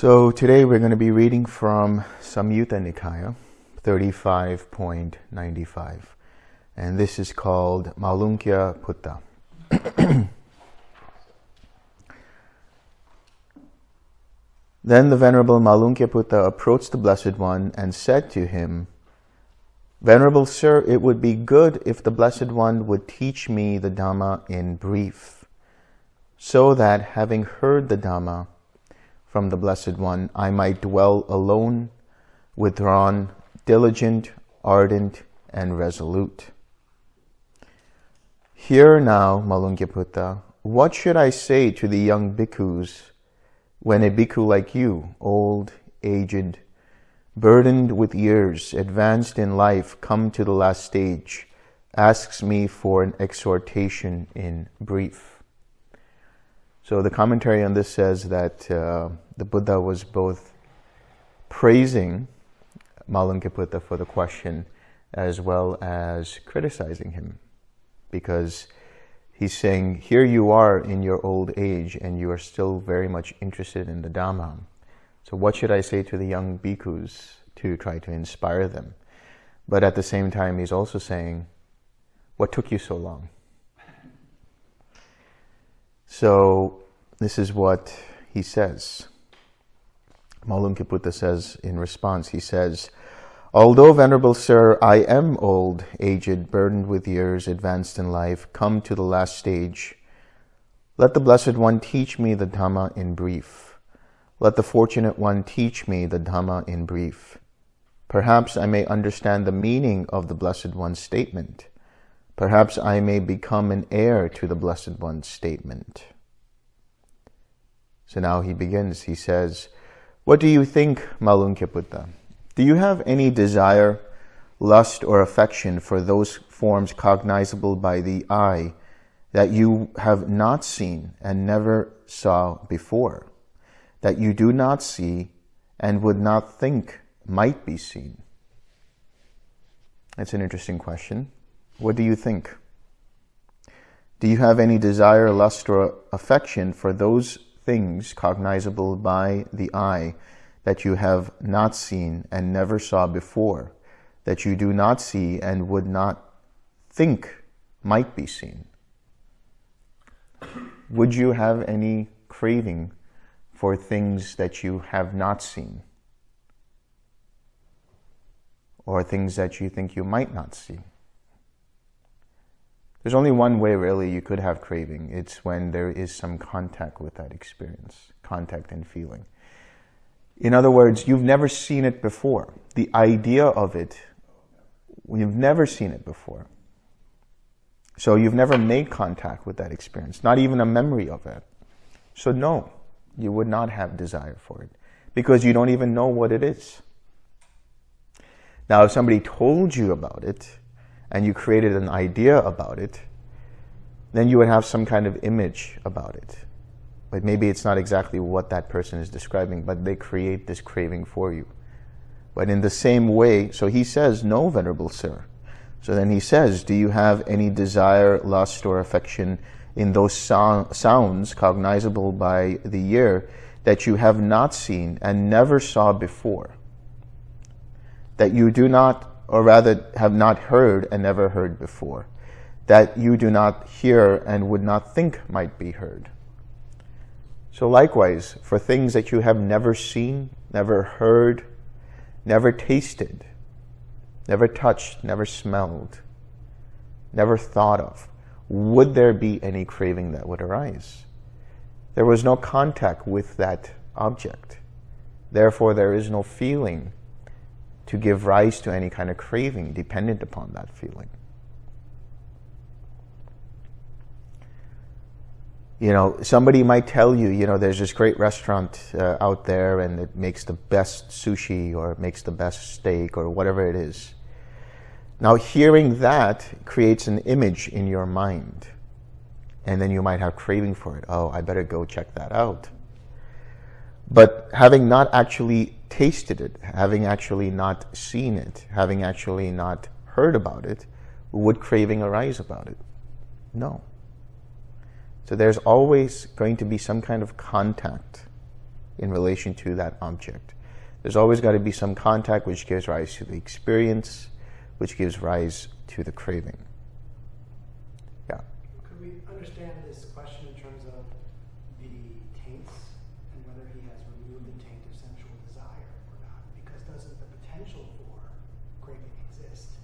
So today we're going to be reading from Samyutta Nikaya 35.95 and this is called Malunkya Putta. then the Venerable Malunkya Putta approached the Blessed One and said to him, Venerable Sir, it would be good if the Blessed One would teach me the Dhamma in brief, so that having heard the Dhamma, from the Blessed One, I might dwell alone, withdrawn, diligent, ardent, and resolute. Hear now, Malunkyaputta, what should I say to the young bhikkhus when a bhikkhu like you, old, aged, burdened with years, advanced in life, come to the last stage, asks me for an exhortation in brief? So the commentary on this says that uh, the Buddha was both praising Malunkyaputta for the question as well as criticizing him because he's saying, here you are in your old age and you are still very much interested in the Dhamma. So what should I say to the young bhikkhus to try to inspire them? But at the same time, he's also saying, what took you so long? So this is what he says. Malunkyaputta says in response, he says, Although, Venerable Sir, I am old, aged, burdened with years, advanced in life, come to the last stage, let the Blessed One teach me the Dhamma in brief. Let the Fortunate One teach me the Dhamma in brief. Perhaps I may understand the meaning of the Blessed One's statement. Perhaps I may become an heir to the Blessed One's statement. So now he begins, he says, What do you think, Malunkyaputta? Do you have any desire, lust, or affection for those forms cognizable by the eye that you have not seen and never saw before, that you do not see and would not think might be seen? That's an interesting question. What do you think? Do you have any desire, lust, or affection for those things cognizable by the eye that you have not seen and never saw before, that you do not see and would not think might be seen? Would you have any craving for things that you have not seen? Or things that you think you might not see? There's only one way really you could have craving. It's when there is some contact with that experience, contact and feeling. In other words, you've never seen it before. The idea of it, you've never seen it before. So you've never made contact with that experience, not even a memory of it. So no, you would not have desire for it because you don't even know what it is. Now, if somebody told you about it, and you created an idea about it, then you would have some kind of image about it. But maybe it's not exactly what that person is describing, but they create this craving for you. But in the same way, so he says, no, Venerable Sir. So then he says, do you have any desire, lust, or affection in those so sounds cognizable by the ear that you have not seen and never saw before? That you do not or rather have not heard and never heard before, that you do not hear and would not think might be heard. So likewise, for things that you have never seen, never heard, never tasted, never touched, never smelled, never thought of, would there be any craving that would arise? There was no contact with that object. Therefore, there is no feeling to give rise to any kind of craving dependent upon that feeling. You know, somebody might tell you, you know, there's this great restaurant uh, out there and it makes the best sushi or it makes the best steak or whatever it is. Now, hearing that creates an image in your mind. And then you might have craving for it. Oh, I better go check that out. But having not actually tasted it, having actually not seen it, having actually not heard about it, would craving arise about it? No. So there's always going to be some kind of contact in relation to that object. There's always got to be some contact which gives rise to the experience, which gives rise to the craving. Yeah. Could we understand this question in terms of the taints and whether he has removed the taint of sensual desire or not? Because doesn't the potential for craving exist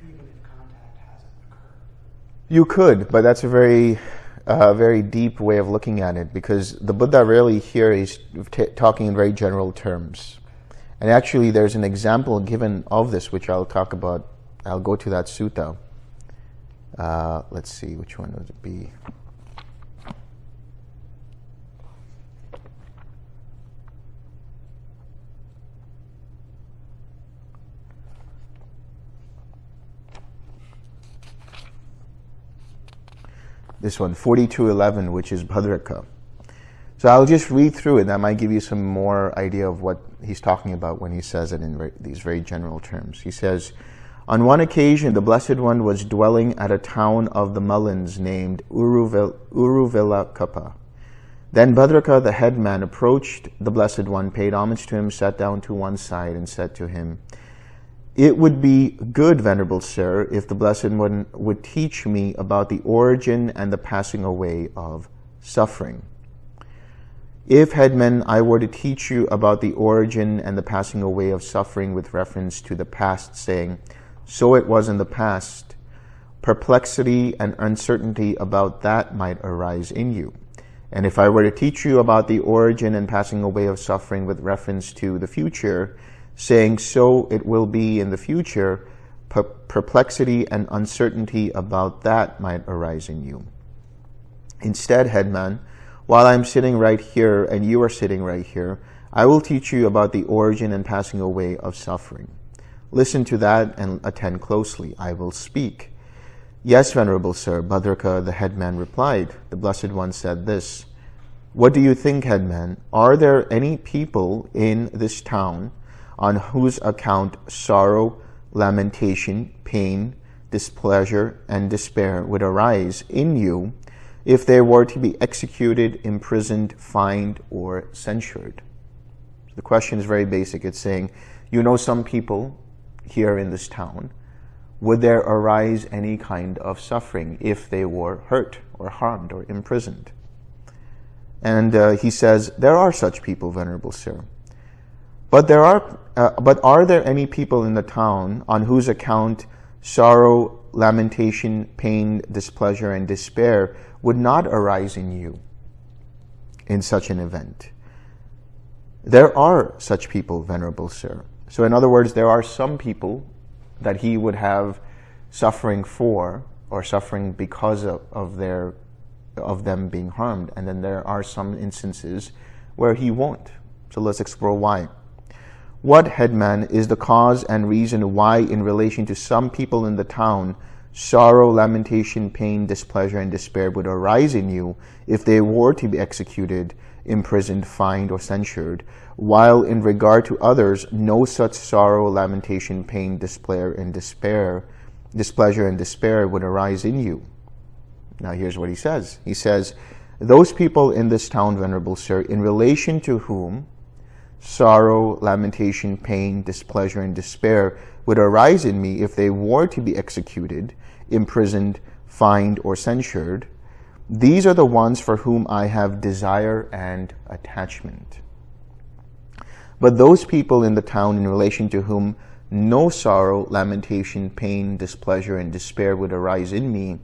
even if contact hasn't occurred? You could, but that's a very a very deep way of looking at it because the Buddha really here is talking in very general terms. And actually there's an example given of this which I'll talk about. I'll go to that sutta. Uh, let's see, which one would it be? This one, 4211, which is Bhadraka. So I'll just read through it. That might give you some more idea of what he's talking about when he says it in these very general terms. He says, on one occasion, the Blessed One was dwelling at a town of the Mallans named Uruvelakappa. Then Bhadraka, the headman, approached the Blessed One, paid homage to him, sat down to one side, and said to him, it would be good, Venerable Sir, if the Blessed One would teach me about the origin and the passing away of suffering. If, Headman, I were to teach you about the origin and the passing away of suffering with reference to the past, saying, so it was in the past, perplexity and uncertainty about that might arise in you. And if I were to teach you about the origin and passing away of suffering with reference to the future, saying, so it will be in the future, perplexity and uncertainty about that might arise in you. Instead, headman, while I'm sitting right here and you are sitting right here, I will teach you about the origin and passing away of suffering. Listen to that and attend closely. I will speak. Yes, Venerable Sir, Bhadraka, the headman, replied. The Blessed One said this, What do you think, headman? Are there any people in this town on whose account sorrow, lamentation, pain, displeasure, and despair would arise in you if they were to be executed, imprisoned, fined, or censured. The question is very basic. It's saying, you know some people here in this town, would there arise any kind of suffering if they were hurt or harmed or imprisoned? And uh, he says, there are such people, Venerable Sir. But there are, uh, but are there any people in the town on whose account sorrow, lamentation, pain, displeasure, and despair would not arise in you in such an event? There are such people, Venerable Sir. So in other words, there are some people that he would have suffering for or suffering because of, of their of them being harmed. And then there are some instances where he won't. So let's explore why. What, headman, is the cause and reason why in relation to some people in the town, sorrow, lamentation, pain, displeasure, and despair would arise in you if they were to be executed, imprisoned, fined, or censured, while in regard to others, no such sorrow, lamentation, pain, despair, and despair, displeasure, and despair would arise in you. Now here's what he says. He says, those people in this town, Venerable Sir, in relation to whom sorrow, lamentation, pain, displeasure, and despair would arise in me if they were to be executed, imprisoned, fined, or censured. These are the ones for whom I have desire and attachment. But those people in the town in relation to whom no sorrow, lamentation, pain, displeasure, and despair would arise in me,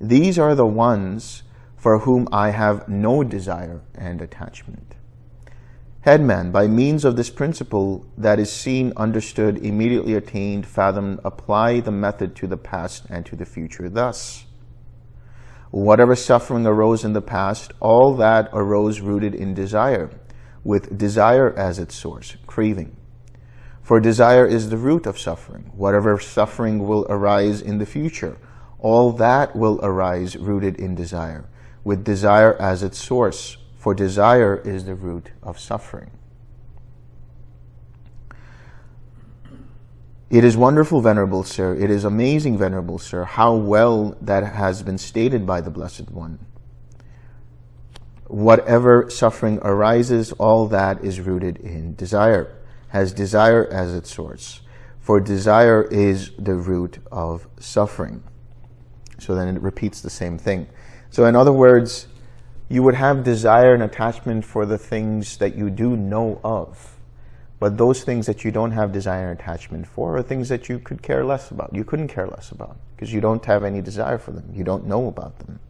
these are the ones for whom I have no desire and attachment. Headman, by means of this principle that is seen, understood, immediately attained, fathomed, apply the method to the past and to the future thus. Whatever suffering arose in the past, all that arose rooted in desire, with desire as its source, craving. For desire is the root of suffering. Whatever suffering will arise in the future, all that will arise rooted in desire, with desire as its source, for desire is the root of suffering. It is wonderful, Venerable Sir, it is amazing, Venerable Sir, how well that has been stated by the Blessed One. whatever suffering arises, all that is rooted in desire, has desire as its source. For desire is the root of suffering. So then it repeats the same thing. So in other words, you would have desire and attachment for the things that you do know of. But those things that you don't have desire and attachment for are things that you could care less about. You couldn't care less about because you don't have any desire for them. You don't know about them.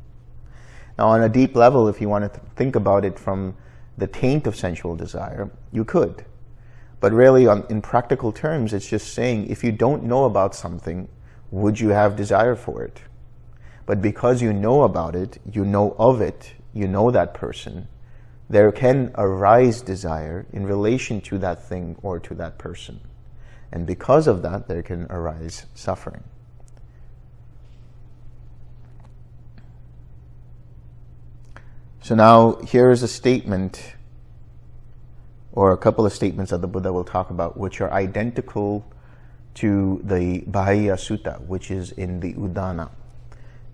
Now, on a deep level, if you want to think about it from the taint of sensual desire, you could. But really, on, in practical terms, it's just saying if you don't know about something, would you have desire for it? But because you know about it, you know of it, you know that person, there can arise desire in relation to that thing or to that person. And because of that, there can arise suffering. So now here is a statement or a couple of statements that the Buddha will talk about which are identical to the Bahiya Sutta, which is in the Udana.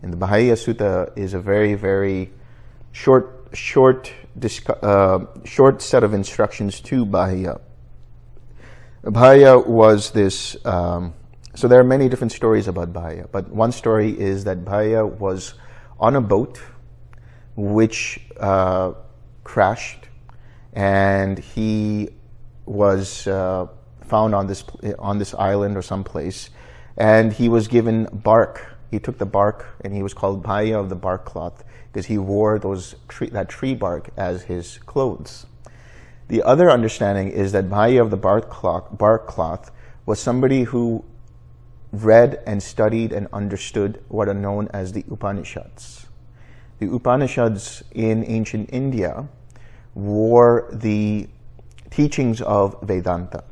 And the Bahiya Sutta is a very, very short, short, uh, short set of instructions to Bahiya. Bahiya was this, um, so there are many different stories about Bahiya, but one story is that Bahiya was on a boat which uh, crashed, and he was uh, found on this on this island or someplace, and he was given bark. He took the bark, and he was called Bahiya of the bark cloth because he wore those tree, that tree bark as his clothes. The other understanding is that Bahiya of the bark cloth, bark cloth was somebody who read and studied and understood what are known as the Upanishads. The Upanishads in ancient India were the teachings of Vedanta.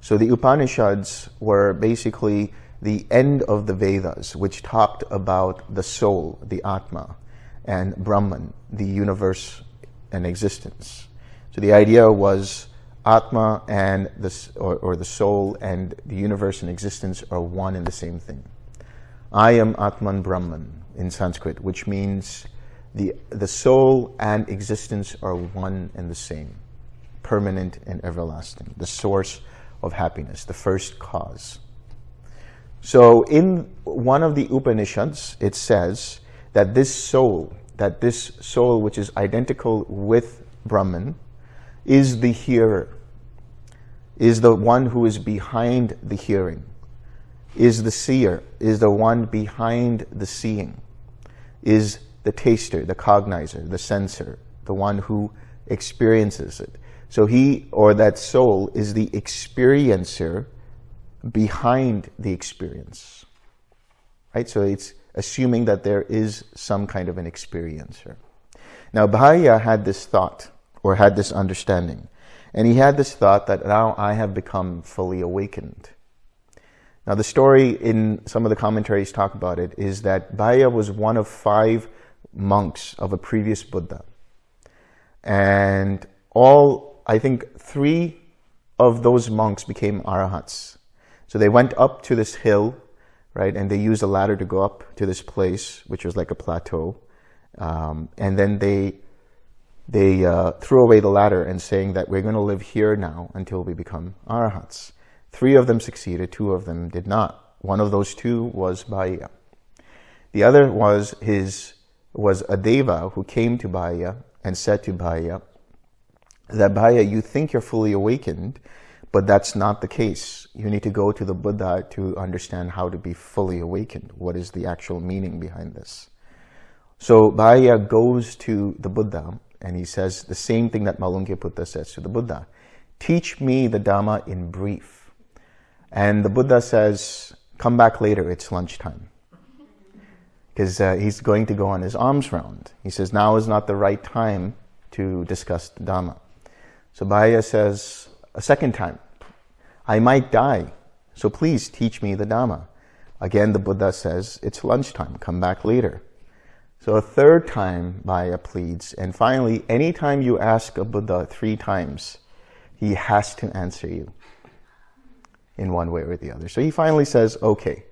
So the Upanishads were basically the end of the Vedas, which talked about the soul, the Atma, and Brahman, the universe and existence. So the idea was Atma and the, or, or the soul and the universe and existence are one and the same thing. I am Atman Brahman in Sanskrit, which means the, the soul and existence are one and the same, permanent and everlasting, the source of happiness, the first cause. So in one of the Upanishads, it says that this soul, that this soul which is identical with Brahman, is the hearer, is the one who is behind the hearing, is the seer, is the one behind the seeing is the taster, the cognizer, the sensor, the one who experiences it. So he or that soul is the experiencer behind the experience. Right? So it's assuming that there is some kind of an experiencer. Now Bahiya had this thought or had this understanding. And he had this thought that now I have become fully awakened. Now the story in some of the commentaries talk about it is that Bahiya was one of five monks of a previous Buddha. And all, I think three of those monks became arahats. So they went up to this hill, right, and they used a ladder to go up to this place, which was like a plateau. Um, and then they they uh, threw away the ladder and saying that we're going to live here now until we become arahats. Three of them succeeded, two of them did not. One of those two was Bahiya. The other was his was a deva who came to Bahiya and said to Bahiya that Bahiya, you think you're fully awakened, but that's not the case. You need to go to the Buddha to understand how to be fully awakened. What is the actual meaning behind this? So Bahiya goes to the Buddha and he says the same thing that Malunkyaputta says to the Buddha. Teach me the Dhamma in brief. And the Buddha says, come back later, it's lunchtime. Because uh, he's going to go on his alms round. He says, now is not the right time to discuss the Dhamma. So Bahiya says, a second time, I might die, so please teach me the Dhamma. Again, the Buddha says, it's lunchtime, come back later. So a third time, Bahiya pleads, and finally, anytime you ask a Buddha three times, he has to answer you in one way or the other. So he finally says, okay,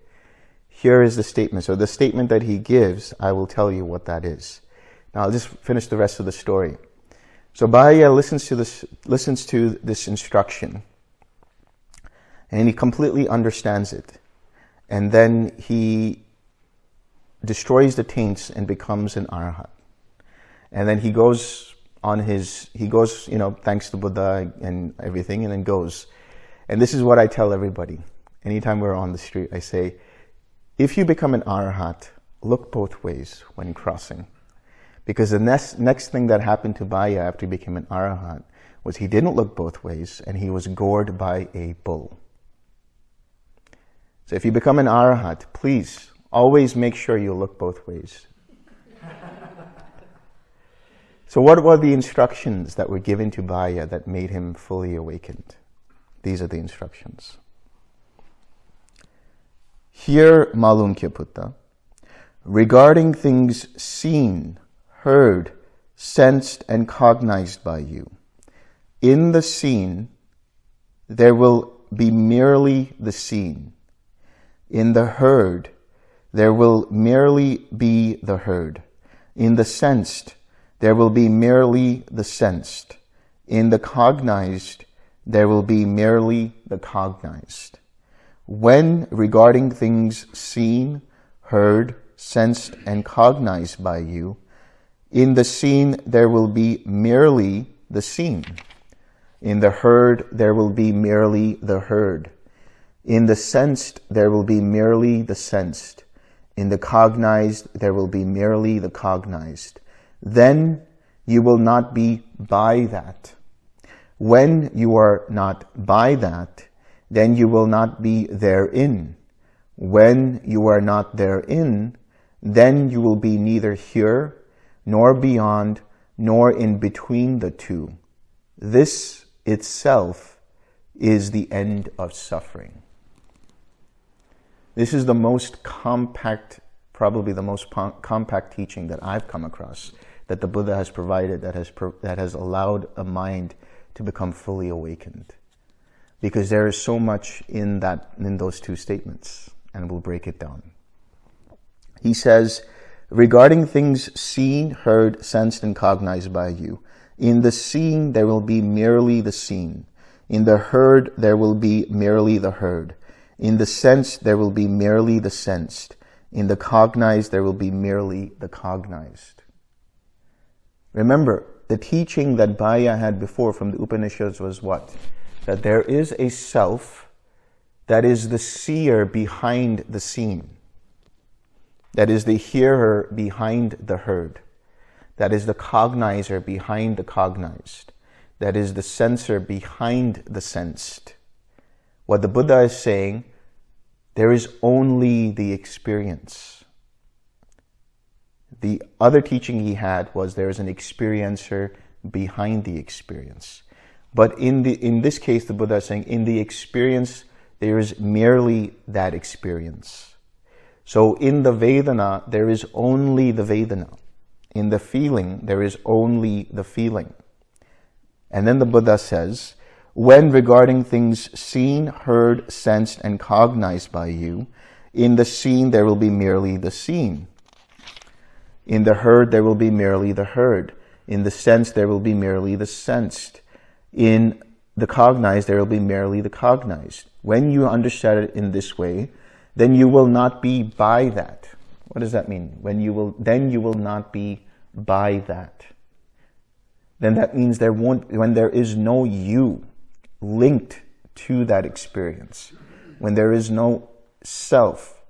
here is the statement. So the statement that he gives, I will tell you what that is. Now I'll just finish the rest of the story. So Bahya listens to this, listens to this instruction and he completely understands it. And then he destroys the taints and becomes an arhat. And then he goes on his, he goes, you know, thanks to Buddha and everything, and then goes. And this is what I tell everybody. Anytime we're on the street, I say, if you become an arhat, look both ways when crossing. Because the next, next thing that happened to Bahya after he became an arhat was he didn't look both ways and he was gored by a bull. So if you become an arhat, please always make sure you look both ways. so what were the instructions that were given to Bahya that made him fully awakened? These are the instructions. Hear Malunkyaputta. Regarding things seen, heard, sensed, and cognized by you. In the seen, there will be merely the seen. In the heard, there will merely be the heard. In the sensed, there will be merely the sensed. In the cognized, there will be merely the cognized. When regarding things seen, heard, sensed, and cognized by you, in the seen there will be merely the seen. In the heard there will be merely the heard. In the sensed there will be merely the sensed. In the cognized there will be merely the cognized. Then you will not be by that. When you are not by that, then you will not be therein. When you are not therein, then you will be neither here, nor beyond, nor in between the two. This itself is the end of suffering. This is the most compact, probably the most compact teaching that I've come across, that the Buddha has provided, that has, that has allowed a mind to become fully awakened because there is so much in that in those two statements and we'll break it down. He says, regarding things seen, heard, sensed, and cognized by you, in the seen there will be merely the seen. In the heard there will be merely the heard. In the sensed there will be merely the sensed. In the cognized there will be merely the cognized. Remember, the teaching that Bahya had before from the Upanishads was what? that there is a self that is the seer behind the seen, that is the hearer behind the heard, that is the cognizer behind the cognized, that is the sensor behind the sensed. What the Buddha is saying, there is only the experience. The other teaching he had was there is an experiencer behind the experience. But in, the, in this case, the Buddha is saying, in the experience, there is merely that experience. So in the Vedana, there is only the Vedana. In the feeling, there is only the feeling. And then the Buddha says, when regarding things seen, heard, sensed, and cognized by you, in the seen there will be merely the seen. In the heard there will be merely the heard. In the sense there will be merely the sensed in the cognized, there will be merely the cognized. When you understand it in this way, then you will not be by that. What does that mean? When you will, then you will not be by that. Then that means there won't, when there is no you linked to that experience, when there is no self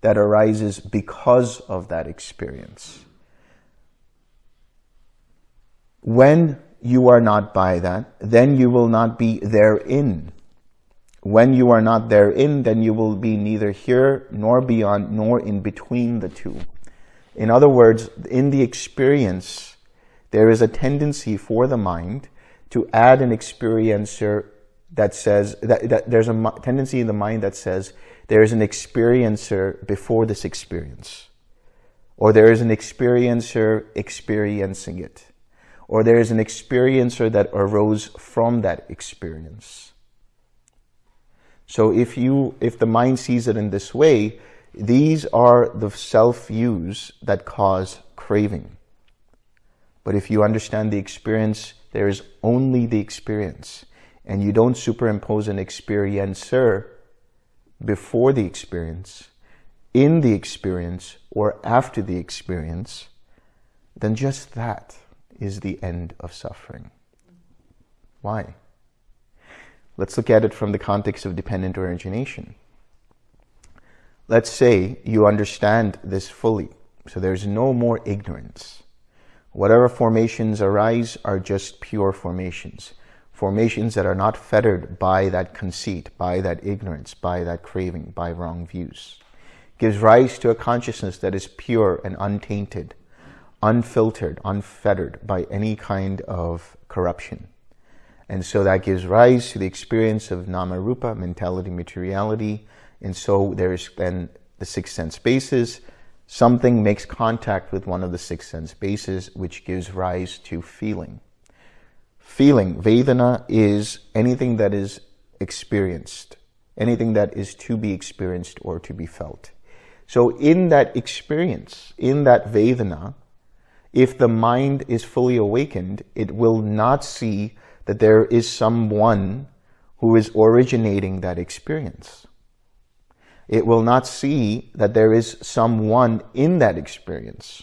that arises because of that experience. When you are not by that, then you will not be therein. When you are not therein, then you will be neither here nor beyond nor in between the two. In other words, in the experience, there is a tendency for the mind to add an experiencer that says that, that there's a tendency in the mind that says there is an experiencer before this experience or there is an experiencer experiencing it or there is an experiencer that arose from that experience. So if you, if the mind sees it in this way, these are the self-views that cause craving. But if you understand the experience, there is only the experience. And you don't superimpose an experiencer before the experience, in the experience, or after the experience, then just that is the end of suffering. Why? Let's look at it from the context of dependent origination. Let's say you understand this fully, so there's no more ignorance. Whatever formations arise are just pure formations. Formations that are not fettered by that conceit, by that ignorance, by that craving, by wrong views. Gives rise to a consciousness that is pure and untainted, unfiltered, unfettered by any kind of corruption. And so that gives rise to the experience of nama rupa, mentality, materiality. And so there is then the six sense bases. Something makes contact with one of the six sense bases, which gives rise to feeling. Feeling, Vedana, is anything that is experienced, anything that is to be experienced or to be felt. So in that experience, in that Vedana, if the mind is fully awakened, it will not see that there is someone who is originating that experience. It will not see that there is someone in that experience.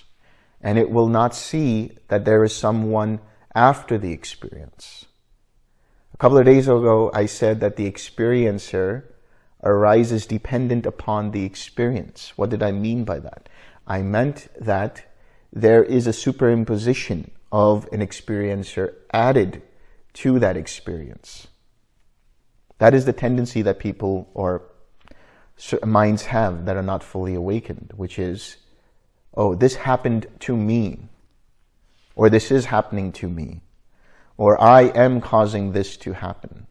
And it will not see that there is someone after the experience. A couple of days ago, I said that the experiencer arises dependent upon the experience. What did I mean by that? I meant that there is a superimposition of an experiencer added to that experience. That is the tendency that people or minds have that are not fully awakened, which is, oh, this happened to me, or this is happening to me, or I am causing this to happen.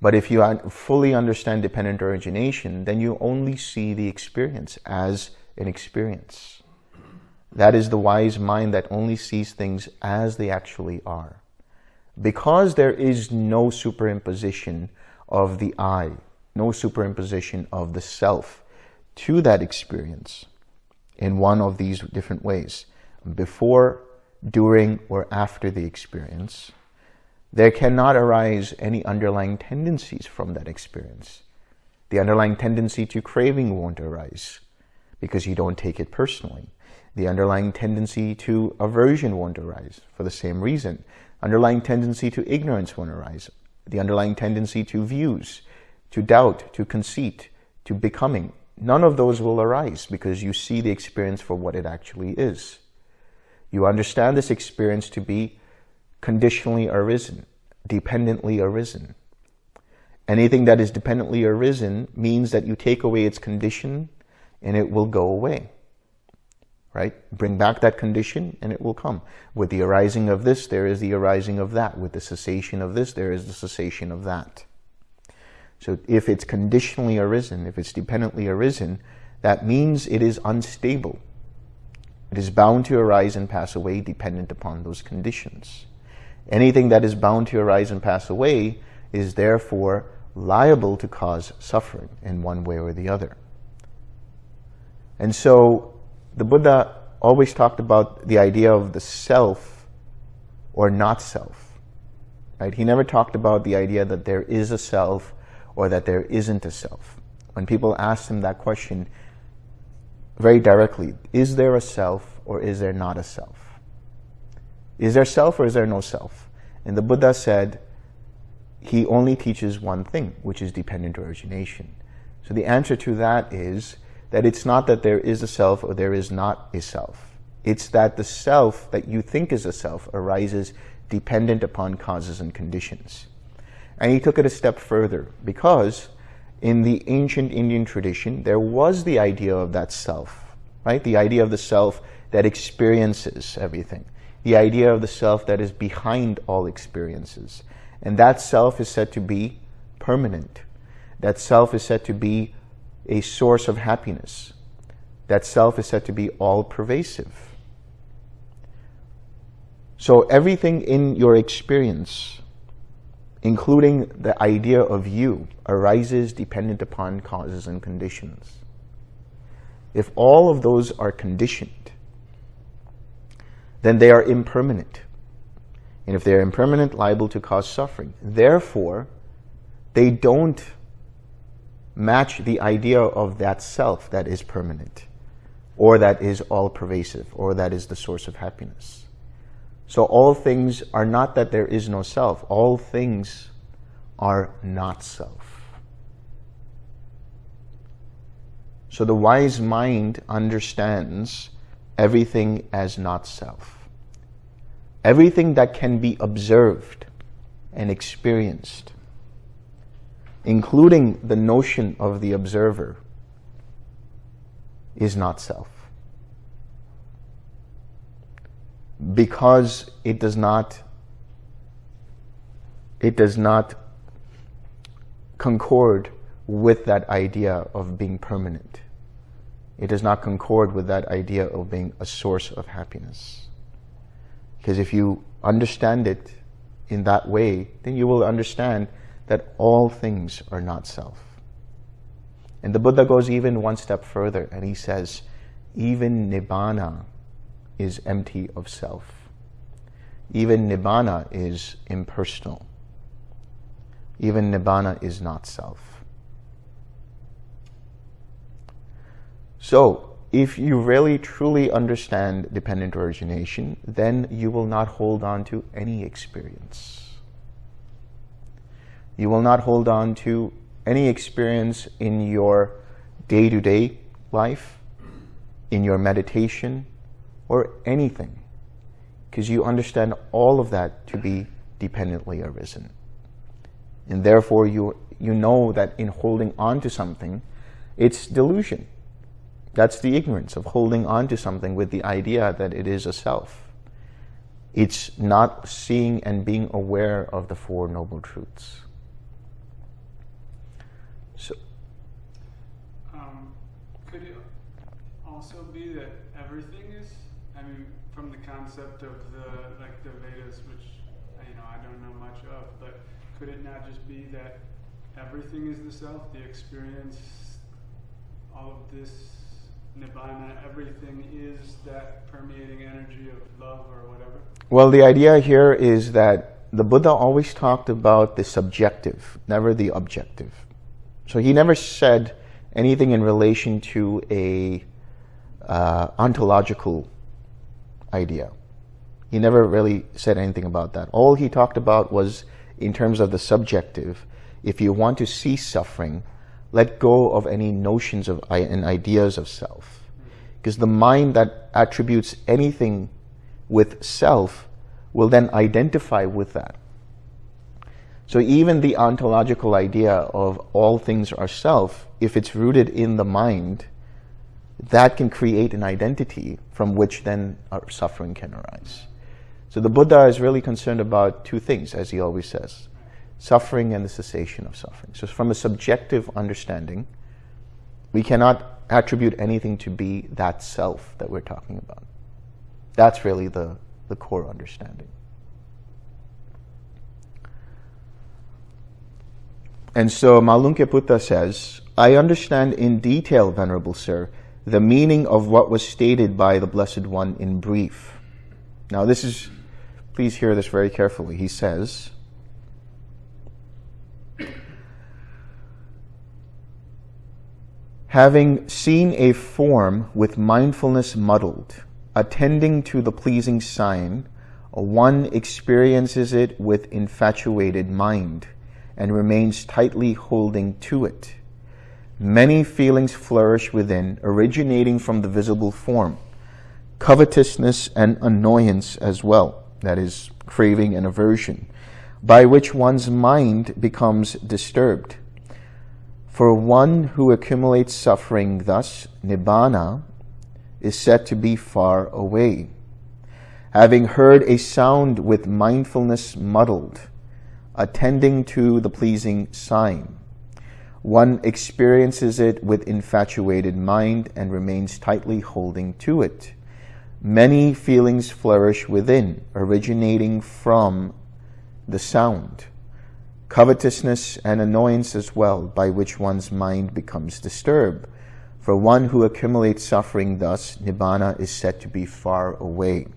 But if you fully understand dependent origination, then you only see the experience as an experience. That is the wise mind that only sees things as they actually are. Because there is no superimposition of the I, no superimposition of the self to that experience in one of these different ways, before, during, or after the experience, there cannot arise any underlying tendencies from that experience. The underlying tendency to craving won't arise because you don't take it personally. The underlying tendency to aversion won't arise for the same reason. Underlying tendency to ignorance won't arise. The underlying tendency to views to doubt, to conceit, to becoming. None of those will arise because you see the experience for what it actually is. You understand this experience to be conditionally arisen, dependently arisen. Anything that is dependently arisen means that you take away its condition and it will go away. Right? Bring back that condition and it will come. With the arising of this, there is the arising of that. With the cessation of this, there is the cessation of that. So if it's conditionally arisen, if it's dependently arisen, that means it is unstable. It is bound to arise and pass away dependent upon those conditions. Anything that is bound to arise and pass away is therefore liable to cause suffering in one way or the other. And so the Buddha always talked about the idea of the self or not self. Right? He never talked about the idea that there is a self or that there isn't a self. When people ask him that question very directly, is there a self or is there not a self? Is there self or is there no self? And the Buddha said, he only teaches one thing, which is dependent origination. So the answer to that is that it's not that there is a self or there is not a self. It's that the self that you think is a self arises dependent upon causes and conditions. And he took it a step further because in the ancient Indian tradition, there was the idea of that self, right? The idea of the self that experiences everything. The idea of the self that is behind all experiences. And that self is said to be permanent. That self is said to be a source of happiness. That self is said to be all pervasive. So everything in your experience including the idea of you, arises dependent upon causes and conditions. If all of those are conditioned, then they are impermanent. And if they are impermanent, liable to cause suffering. Therefore, they don't match the idea of that self that is permanent or that is all pervasive or that is the source of happiness. So all things are not that there is no self. All things are not self. So the wise mind understands everything as not self. Everything that can be observed and experienced, including the notion of the observer, is not self. Because it does not it does not concord with that idea of being permanent. It does not concord with that idea of being a source of happiness. Because if you understand it in that way, then you will understand that all things are not self. And the Buddha goes even one step further and he says, even Nibbana is empty of self. Even Nibbana is impersonal. Even Nibbana is not self. So, if you really truly understand dependent origination, then you will not hold on to any experience. You will not hold on to any experience in your day-to-day -day life, in your meditation, or anything, because you understand all of that to be dependently arisen. And therefore, you, you know that in holding on to something, it's delusion. That's the ignorance of holding on to something with the idea that it is a self. It's not seeing and being aware of the Four Noble Truths. So, um, could it also be that everything is? I mean, from the concept of the like the Vedas, which you know I don't know much of, but could it not just be that everything is the self, the experience, all of this nibbana, everything is that permeating energy of love or whatever? Well, the idea here is that the Buddha always talked about the subjective, never the objective. So he never said anything in relation to a uh, ontological idea. He never really said anything about that. All he talked about was in terms of the subjective. If you want to cease suffering, let go of any notions of and ideas of self. Because the mind that attributes anything with self will then identify with that. So even the ontological idea of all things are self, if it's rooted in the mind, that can create an identity from which then our suffering can arise. So the Buddha is really concerned about two things, as he always says suffering and the cessation of suffering. So from a subjective understanding, we cannot attribute anything to be that self that we're talking about. That's really the, the core understanding. And so Malunkyaputta says, I understand in detail, Venerable Sir, the meaning of what was stated by the Blessed One in brief. Now this is, please hear this very carefully. He says, Having seen a form with mindfulness muddled, attending to the pleasing sign, one experiences it with infatuated mind and remains tightly holding to it. Many feelings flourish within, originating from the visible form. Covetousness and annoyance as well, that is, craving and aversion, by which one's mind becomes disturbed. For one who accumulates suffering thus, nibbana, is said to be far away. Having heard a sound with mindfulness muddled, attending to the pleasing sign, one experiences it with infatuated mind and remains tightly holding to it. Many feelings flourish within, originating from the sound covetousness and annoyance as well, by which one's mind becomes disturbed. For one who accumulates suffering thus, nibbana is said to be far away.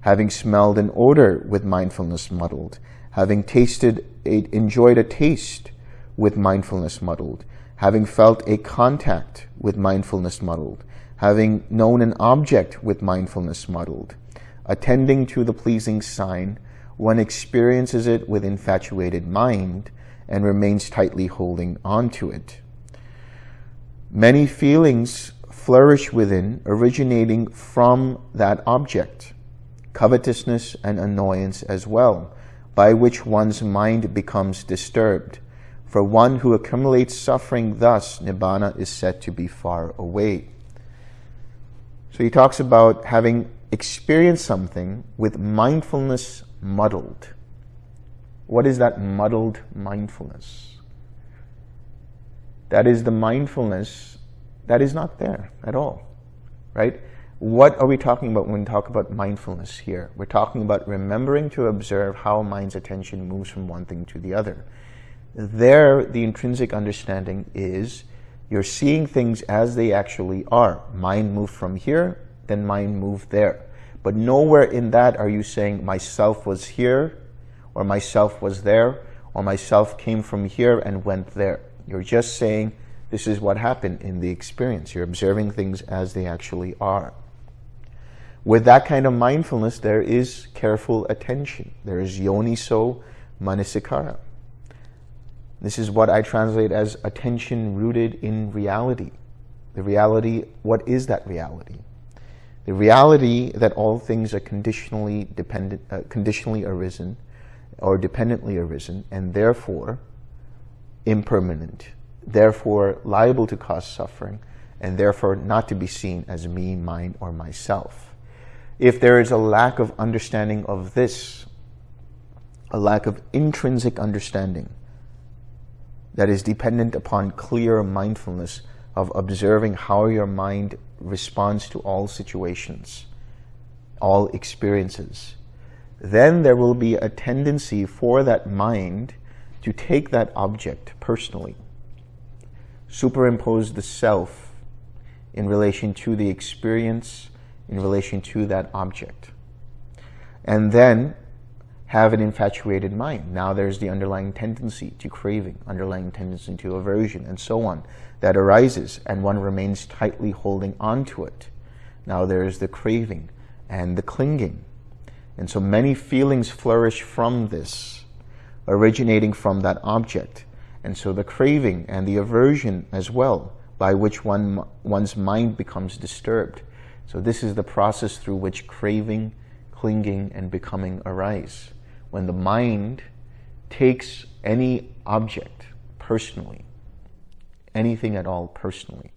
having smelled an odor with mindfulness muddled, having tasted, enjoyed a taste with mindfulness muddled, having felt a contact with mindfulness muddled, having known an object with mindfulness muddled, attending to the pleasing sign, one experiences it with infatuated mind and remains tightly holding on to it. Many feelings flourish within, originating from that object, covetousness and annoyance as well, by which one's mind becomes disturbed. For one who accumulates suffering thus, Nibbana is said to be far away. So he talks about having experienced something with mindfulness muddled. What is that muddled mindfulness? That is the mindfulness that is not there at all, right? What are we talking about when we talk about mindfulness here? We're talking about remembering to observe how mind's attention moves from one thing to the other. There, the intrinsic understanding is you're seeing things as they actually are. Mind moved from here, then mind moved there. But nowhere in that are you saying myself was here, or myself was there, or myself came from here and went there. You're just saying this is what happened in the experience. You're observing things as they actually are. With that kind of mindfulness, there is careful attention. There is yoniso manasikara. This is what I translate as attention rooted in reality. The reality, what is that reality? The reality that all things are conditionally dependent, uh, conditionally arisen, or dependently arisen, and therefore impermanent, therefore liable to cause suffering, and therefore not to be seen as me, mine, or myself. If there is a lack of understanding of this, a lack of intrinsic understanding that is dependent upon clear mindfulness of observing how your mind responds to all situations, all experiences, then there will be a tendency for that mind to take that object personally, superimpose the self in relation to the experience, in relation to that object. And then have an infatuated mind. Now there's the underlying tendency to craving, underlying tendency to aversion, and so on, that arises, and one remains tightly holding on to it. Now there's the craving and the clinging. And so many feelings flourish from this, originating from that object. And so the craving and the aversion as well, by which one, one's mind becomes disturbed. So this is the process through which craving, clinging, and becoming arise. When the mind takes any object personally, anything at all personally.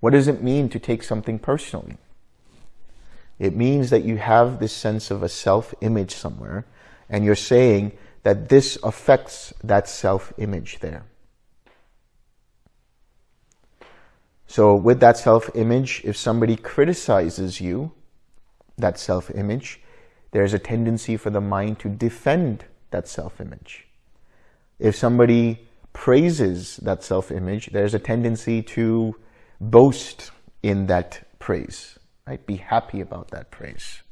What does it mean to take something personally? It means that you have this sense of a self-image somewhere, and you're saying that this affects that self-image there. So with that self-image, if somebody criticizes you, that self-image, there's a tendency for the mind to defend that self-image. If somebody praises that self-image, there's a tendency to boast in that praise right? Be happy about that praise.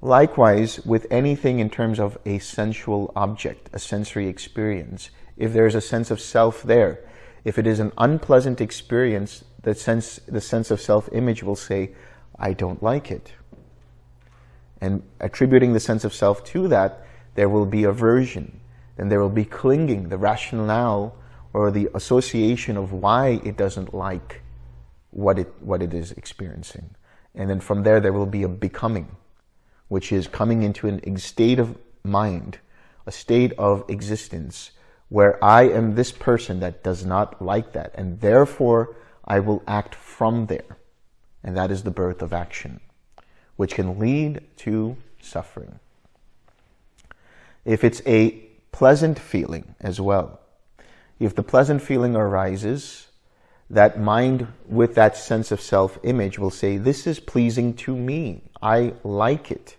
Likewise, with anything in terms of a sensual object, a sensory experience, if there's a sense of self there, if it is an unpleasant experience, the sense, the sense of self-image will say, I don't like it. And attributing the sense of self to that, there will be aversion. Then there will be clinging, the rationale or the association of why it doesn't like what it, what it is experiencing. And then from there, there will be a becoming, which is coming into a state of mind, a state of existence, where I am this person that does not like that. And therefore, I will act from there. And that is the birth of action, which can lead to suffering. If it's a pleasant feeling as well, if the pleasant feeling arises, that mind with that sense of self-image will say, this is pleasing to me. I like it.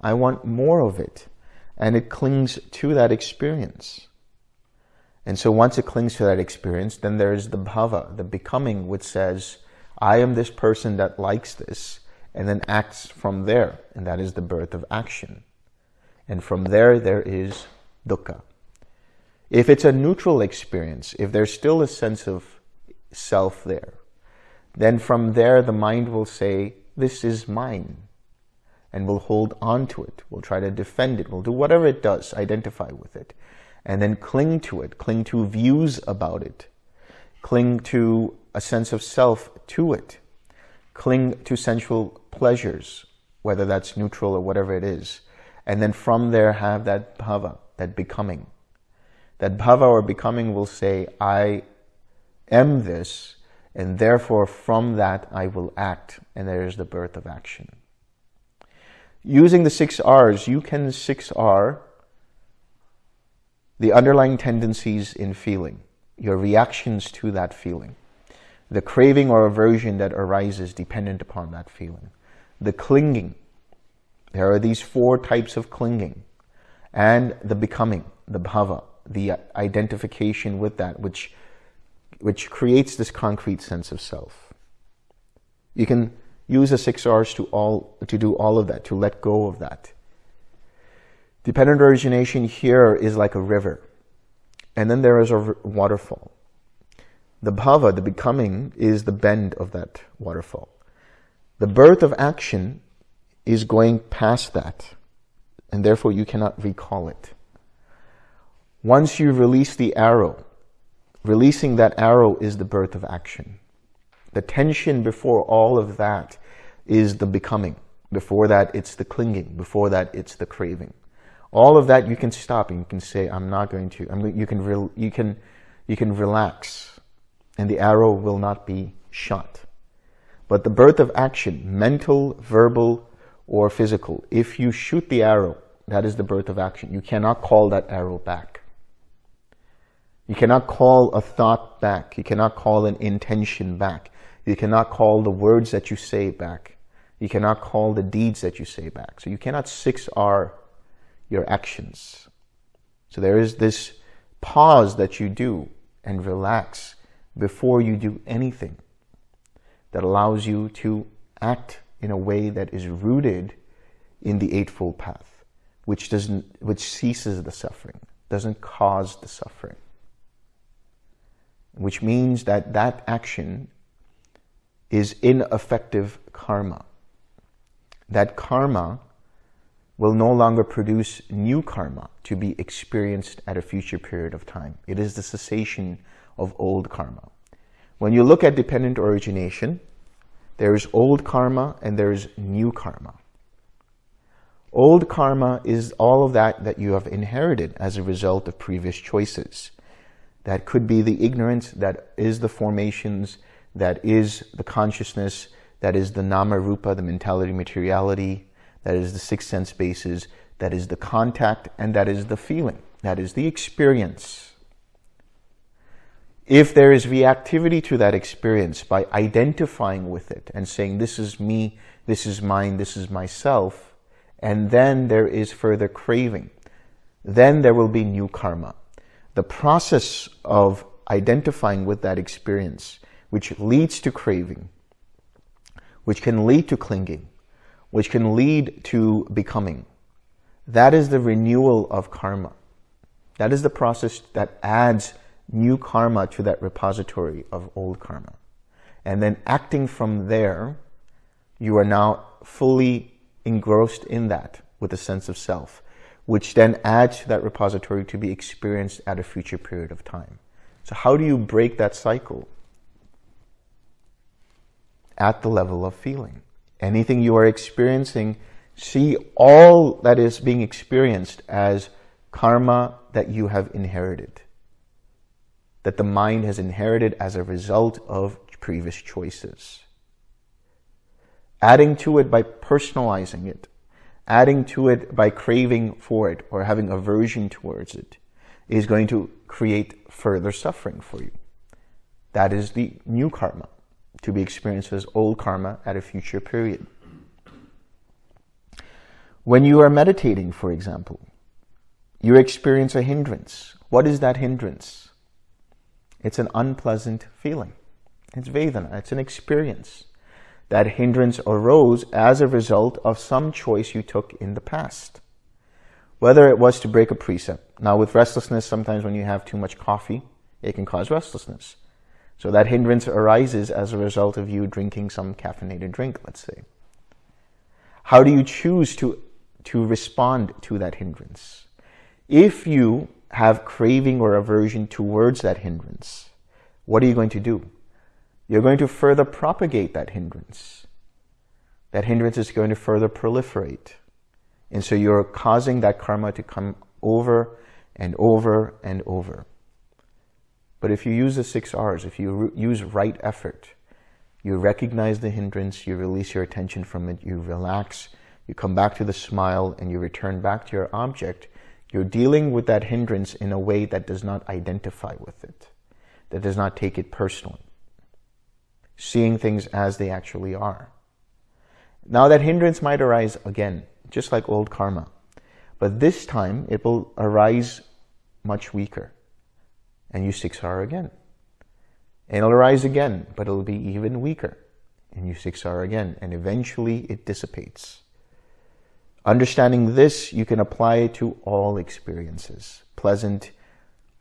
I want more of it. And it clings to that experience. And so once it clings to that experience, then there's the bhava, the becoming, which says, I am this person that likes this, and then acts from there, and that is the birth of action. And from there, there is dukkha. If it's a neutral experience, if there's still a sense of self there, then from there the mind will say, this is mine, and will hold on to it, will try to defend it, will do whatever it does, identify with it, and then cling to it, cling to views about it, cling to a sense of self to it, cling to sensual pleasures, whether that's neutral or whatever it is, and then from there have that bhava, that becoming. That bhava or becoming will say, I am this, and therefore from that I will act, and there is the birth of action. Using the six R's, you can 6R the underlying tendencies in feeling, your reactions to that feeling, the craving or aversion that arises dependent upon that feeling, the clinging. There are these four types of clinging, and the becoming, the bhava, the identification with that, which, which creates this concrete sense of self. You can use the six R's to, all, to do all of that, to let go of that. Dependent origination here is like a river. And then there is a waterfall. The bhava, the becoming, is the bend of that waterfall. The birth of action is going past that. And therefore you cannot recall it. Once you release the arrow, releasing that arrow is the birth of action. The tension before all of that is the becoming. Before that, it's the clinging. Before that, it's the craving. All of that you can stop and you can say, I'm not going to. I'm, you, can you, can, you can relax and the arrow will not be shot. But the birth of action, mental, verbal, or physical, if you shoot the arrow, that is the birth of action. You cannot call that arrow back. You cannot call a thought back. You cannot call an intention back. You cannot call the words that you say back. You cannot call the deeds that you say back. So you cannot 6R your actions. So there is this pause that you do and relax before you do anything that allows you to act in a way that is rooted in the Eightfold Path, which, doesn't, which ceases the suffering, doesn't cause the suffering. Which means that that action is ineffective karma. That karma will no longer produce new karma to be experienced at a future period of time. It is the cessation of old karma. When you look at dependent origination, there is old karma and there is new karma. Old karma is all of that that you have inherited as a result of previous choices. That could be the ignorance, that is the formations, that is the consciousness, that is the nama rupa, the mentality, materiality, that is the six sense bases, that is the contact, and that is the feeling, that is the experience. If there is reactivity to that experience by identifying with it and saying, this is me, this is mine, this is myself, and then there is further craving, then there will be new karma. The process of identifying with that experience, which leads to craving, which can lead to clinging, which can lead to becoming. That is the renewal of karma. That is the process that adds new karma to that repository of old karma. And then acting from there, you are now fully engrossed in that with a sense of self, which then adds to that repository to be experienced at a future period of time. So how do you break that cycle? At the level of feeling anything you are experiencing, see all that is being experienced as karma that you have inherited, that the mind has inherited as a result of previous choices. Adding to it by personalizing it, adding to it by craving for it or having aversion towards it is going to create further suffering for you. That is the new karma to be experienced as old karma at a future period. When you are meditating, for example, you experience a hindrance. What is that hindrance? It's an unpleasant feeling. It's Vedana. It's an experience. That hindrance arose as a result of some choice you took in the past. Whether it was to break a precept. Now with restlessness, sometimes when you have too much coffee, it can cause restlessness. So that hindrance arises as a result of you drinking some caffeinated drink, let's say. How do you choose to, to respond to that hindrance? If you have craving or aversion towards that hindrance, what are you going to do? You're going to further propagate that hindrance. That hindrance is going to further proliferate. And so you're causing that karma to come over and over and over. But if you use the six R's, if you use right effort, you recognize the hindrance, you release your attention from it, you relax, you come back to the smile, and you return back to your object, you're dealing with that hindrance in a way that does not identify with it, that does not take it personally, seeing things as they actually are. Now that hindrance might arise again, just like old karma, but this time it will arise much weaker and you 6R again. And it'll arise again, but it'll be even weaker. And you 6R again, and eventually it dissipates. Understanding this, you can apply it to all experiences, pleasant,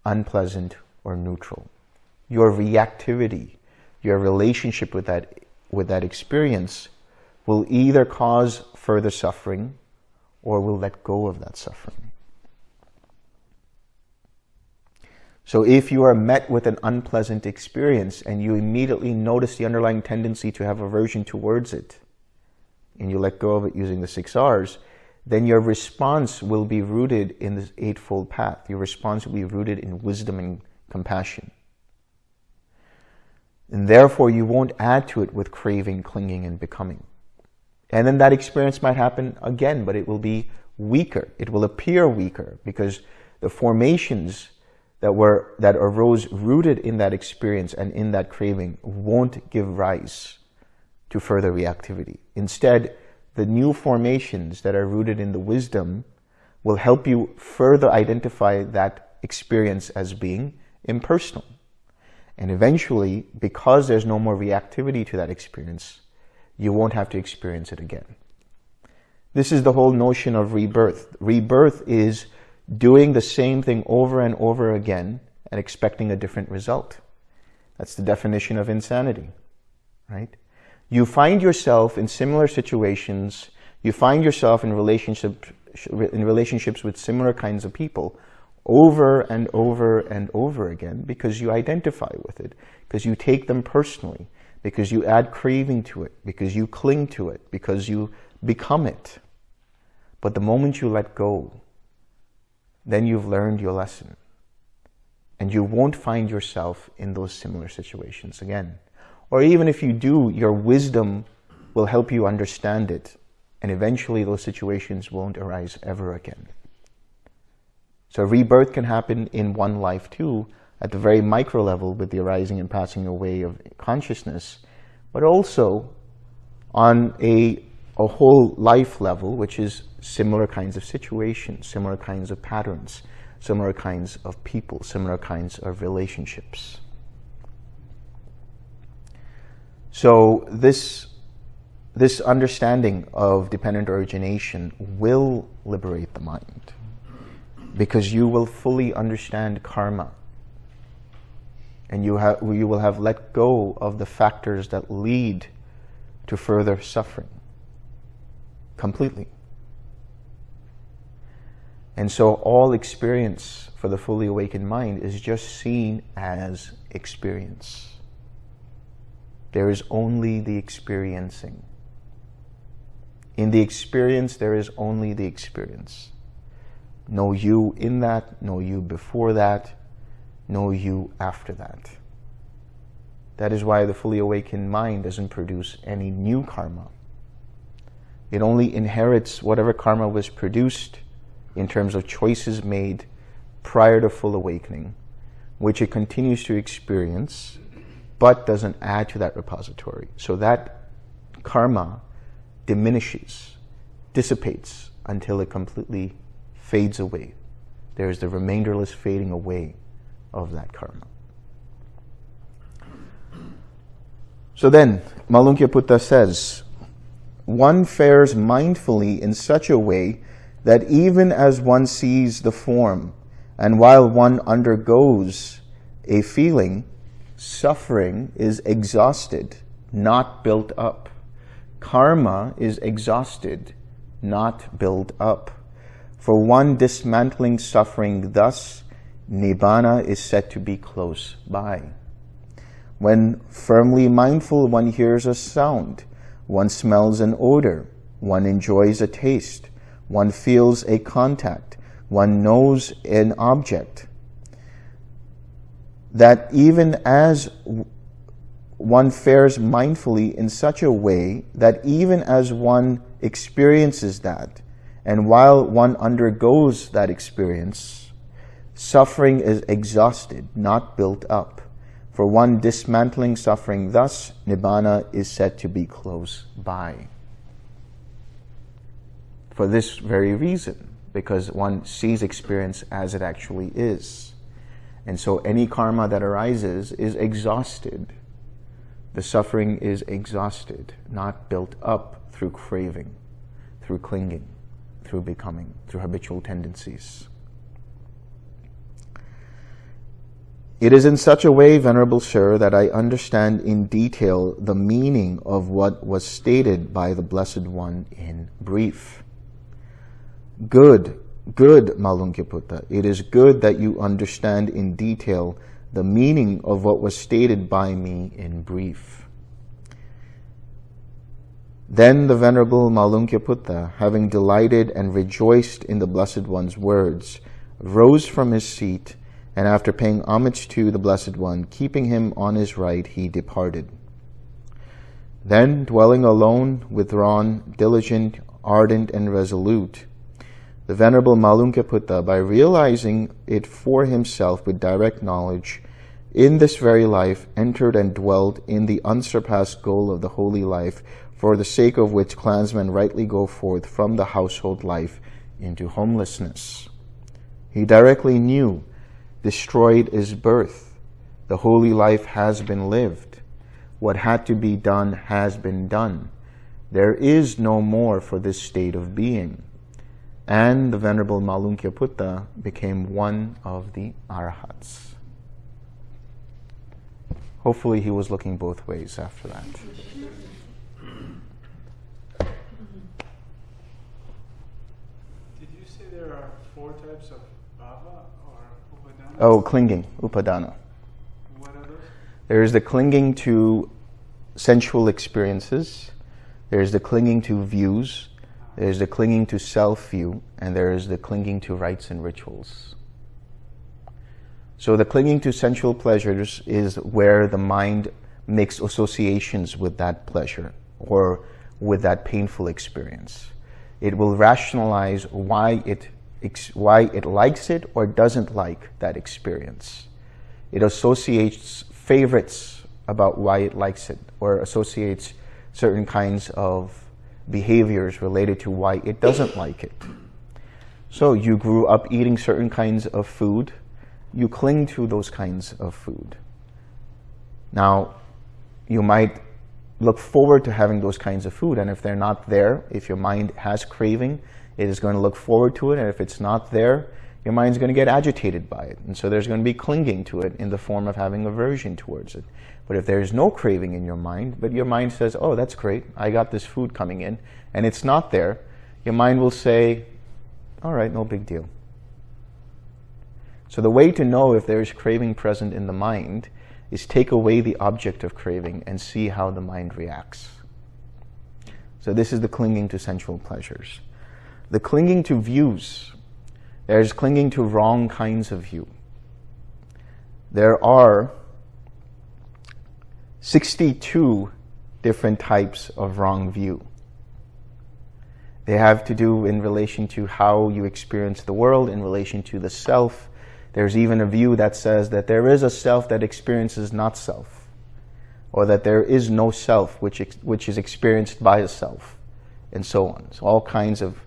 unpleasant, or neutral. Your reactivity, your relationship with that, with that experience will either cause further suffering or will let go of that suffering. So if you are met with an unpleasant experience and you immediately notice the underlying tendency to have aversion towards it, and you let go of it using the six R's, then your response will be rooted in this Eightfold Path. Your response will be rooted in wisdom and compassion. And therefore, you won't add to it with craving, clinging, and becoming. And then that experience might happen again, but it will be weaker. It will appear weaker because the formations that were that arose rooted in that experience and in that craving won't give rise to further reactivity. Instead, the new formations that are rooted in the wisdom will help you further identify that experience as being impersonal. And eventually, because there's no more reactivity to that experience, you won't have to experience it again. This is the whole notion of rebirth. Rebirth is doing the same thing over and over again and expecting a different result. That's the definition of insanity, right? You find yourself in similar situations, you find yourself in relationship, in relationships with similar kinds of people over and over and over again because you identify with it, because you take them personally, because you add craving to it, because you cling to it, because you become it. But the moment you let go, then you've learned your lesson. And you won't find yourself in those similar situations again. Or even if you do, your wisdom will help you understand it. And eventually those situations won't arise ever again. So rebirth can happen in one life too, at the very micro level with the arising and passing away of consciousness, but also on a, a whole life level, which is similar kinds of situations, similar kinds of patterns, similar kinds of people, similar kinds of relationships. So this, this understanding of dependent origination will liberate the mind because you will fully understand karma and you, have, you will have let go of the factors that lead to further suffering completely. And so all experience for the fully awakened mind is just seen as experience. There is only the experiencing. In the experience, there is only the experience. No you in that, no you before that, no you after that. That is why the fully awakened mind doesn't produce any new karma. It only inherits whatever karma was produced in terms of choices made prior to full awakening, which it continues to experience, but doesn't add to that repository. So that karma diminishes, dissipates until it completely fades away. There is the remainderless fading away of that karma. So then, Malunkyaputta says, one fares mindfully in such a way that even as one sees the form and while one undergoes a feeling, suffering is exhausted, not built up. Karma is exhausted, not built up. For one dismantling suffering thus, Nibbana is said to be close by. When firmly mindful, one hears a sound, one smells an odor, one enjoys a taste, one feels a contact, one knows an object. That even as one fares mindfully in such a way that even as one experiences that, and while one undergoes that experience, suffering is exhausted, not built up. For one dismantling suffering thus, Nibbana is said to be close by. For this very reason, because one sees experience as it actually is. And so any karma that arises is exhausted. The suffering is exhausted, not built up through craving, through clinging, through becoming, through habitual tendencies. It is in such a way, Venerable Sir, that I understand in detail the meaning of what was stated by the Blessed One in brief. Good, good, Malunkyaputta. It is good that you understand in detail the meaning of what was stated by me in brief. Then the Venerable Malunkyaputta, having delighted and rejoiced in the Blessed One's words, rose from his seat and after paying homage to the Blessed One, keeping him on his right, he departed. Then, dwelling alone, withdrawn, diligent, ardent, and resolute, the Venerable Malunkyaputta, by realizing it for himself with direct knowledge, in this very life entered and dwelt in the unsurpassed goal of the holy life, for the sake of which clansmen rightly go forth from the household life into homelessness. He directly knew destroyed is birth. The holy life has been lived. What had to be done has been done. There is no more for this state of being. And the Venerable Malunkyaputta became one of the Arhats. Hopefully he was looking both ways after that. Did you say there are four types of bhava or upadana? Oh, clinging, upadana. What are those? There is the clinging to sensual experiences. There is the clinging to views. There is the clinging to self-view. And there is the clinging to rites and rituals. So the clinging to sensual pleasures is where the mind makes associations with that pleasure or with that painful experience. It will rationalize why it, why it likes it or doesn't like that experience. It associates favorites about why it likes it or associates certain kinds of behaviors related to why it doesn't like it. So you grew up eating certain kinds of food, you cling to those kinds of food. Now, you might look forward to having those kinds of food, and if they're not there, if your mind has craving, it is going to look forward to it, and if it's not there, your mind's going to get agitated by it. And so there's going to be clinging to it in the form of having aversion towards it. But if there's no craving in your mind, but your mind says, oh, that's great, I got this food coming in, and it's not there, your mind will say, all right, no big deal. So the way to know if there is craving present in the mind is take away the object of craving and see how the mind reacts. So this is the clinging to sensual pleasures. The clinging to views. There's clinging to wrong kinds of view. There are 62 different types of wrong view. They have to do in relation to how you experience the world, in relation to the self. There's even a view that says that there is a self that experiences not self, or that there is no self which, which is experienced by a self, and so on. So all kinds of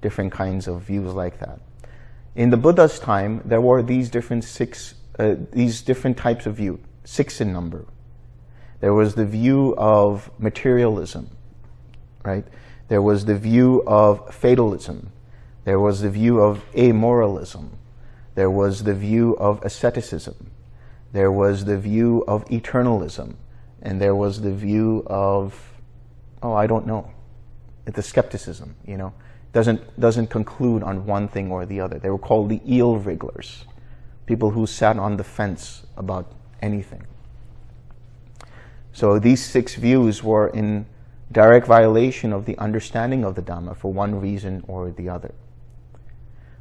different kinds of views like that. In the Buddha's time, there were these different six, uh, these different types of view, six in number. There was the view of materialism, right? There was the view of fatalism. There was the view of amoralism. There was the view of asceticism. There was the view of eternalism. And there was the view of, oh, I don't know. The skepticism, you know, doesn't, doesn't conclude on one thing or the other. They were called the eel wrigglers, people who sat on the fence about anything. So these six views were in direct violation of the understanding of the Dhamma for one reason or the other.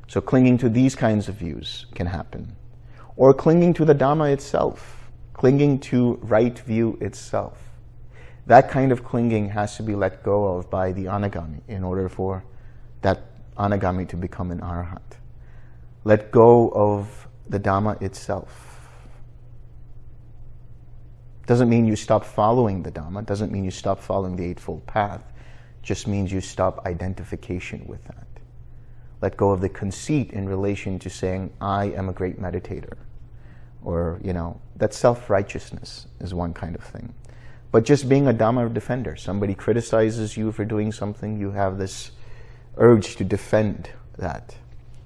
So clinging to these kinds of views can happen. Or clinging to the Dhamma itself, clinging to right view itself. That kind of clinging has to be let go of by the anagami in order for that anagami to become an arhat. Let go of the Dhamma itself. Doesn't mean you stop following the Dhamma, doesn't mean you stop following the Eightfold Path, just means you stop identification with that. Let go of the conceit in relation to saying, I am a great meditator. Or, you know, that self-righteousness is one kind of thing. But just being a Dhamma defender, somebody criticizes you for doing something, you have this urge to defend that,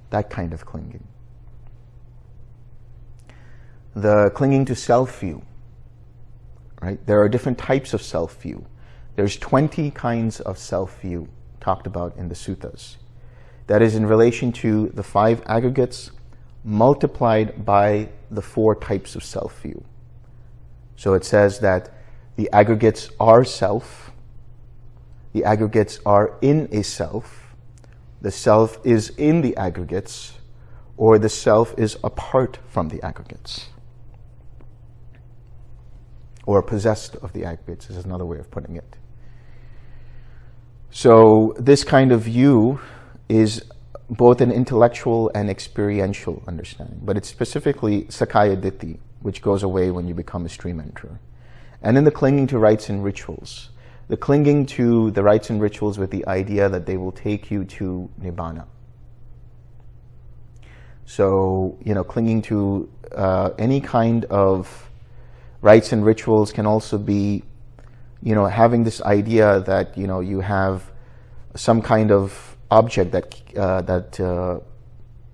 that kind of clinging. The clinging to self-view, right? There are different types of self-view. There's 20 kinds of self-view talked about in the suttas. That is in relation to the five aggregates multiplied by the four types of self-view. So it says that the aggregates are self, the aggregates are in a self, the self is in the aggregates, or the self is apart from the aggregates or possessed of the aggregates is another way of putting it. So this kind of view is both an intellectual and experiential understanding, but it's specifically Sakkaya Ditthi, which goes away when you become a stream enterer. And then the clinging to rites and rituals, the clinging to the rites and rituals with the idea that they will take you to Nibbana. So, you know, clinging to uh, any kind of rites and rituals can also be, you know, having this idea that, you know, you have some kind of object that, uh, that, uh,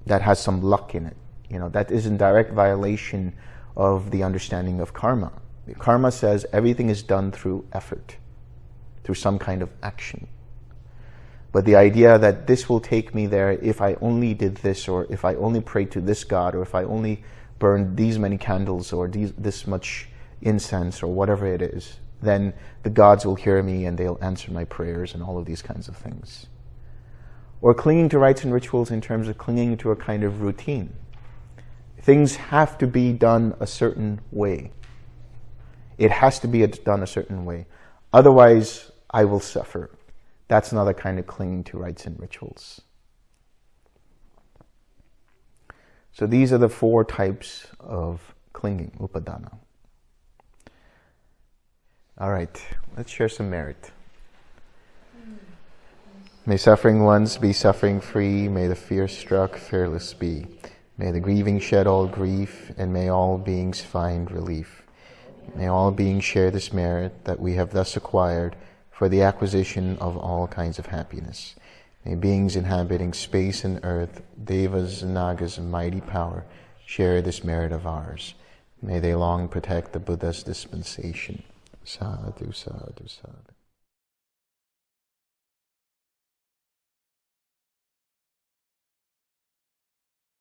that has some luck in it. You know, that is in direct violation of the understanding of karma. Karma says everything is done through effort, through some kind of action. But the idea that this will take me there if I only did this, or if I only prayed to this God, or if I only burned these many candles, or these, this much incense or whatever it is, then the gods will hear me and they'll answer my prayers and all of these kinds of things. Or clinging to rites and rituals in terms of clinging to a kind of routine. Things have to be done a certain way. It has to be done a certain way. Otherwise, I will suffer. That's another kind of clinging to rites and rituals. So these are the four types of clinging, upadana. All right, let's share some merit. May suffering ones be suffering free. May the fear struck fearless be. May the grieving shed all grief, and may all beings find relief. May all beings share this merit that we have thus acquired for the acquisition of all kinds of happiness. May beings inhabiting space and earth, devas and nagas and mighty power, share this merit of ours. May they long protect the Buddha's dispensation. Sadhu, sadhu, sadhu.